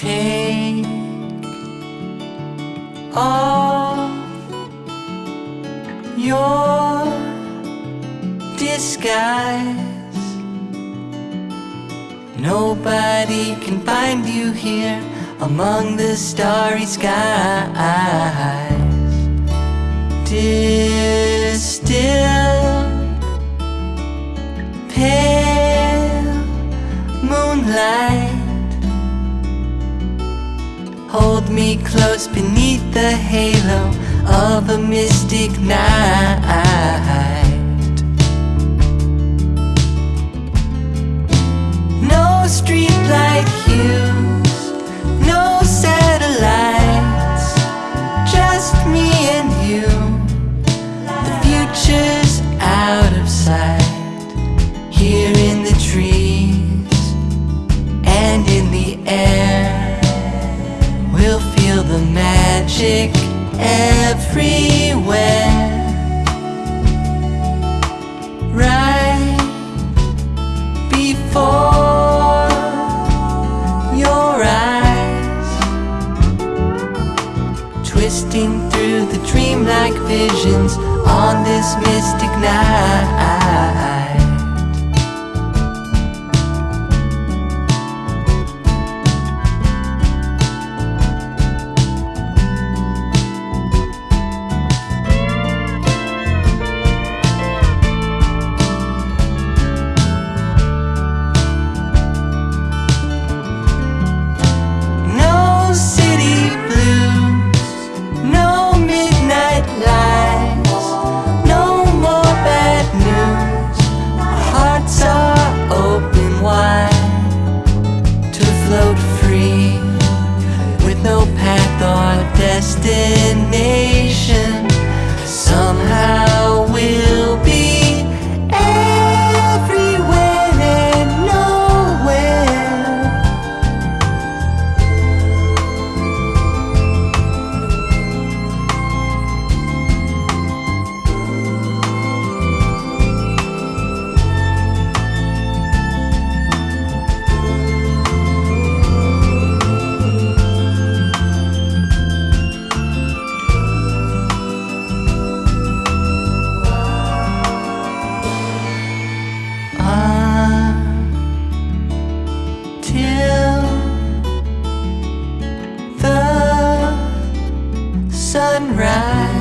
Take off your disguise. Nobody can find you here among the starry skies. Distilled, Hold me close beneath the halo of a mystic night. No streetlight hues, no everywhere. Right before your eyes, twisting through the dreamlike visions on this mystic night. Destination. Sunrise,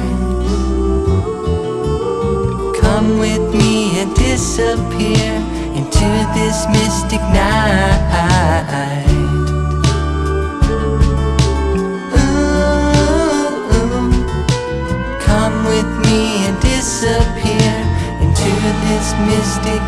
come with me and disappear into this mystic night. Ooh, come with me and disappear into this mystic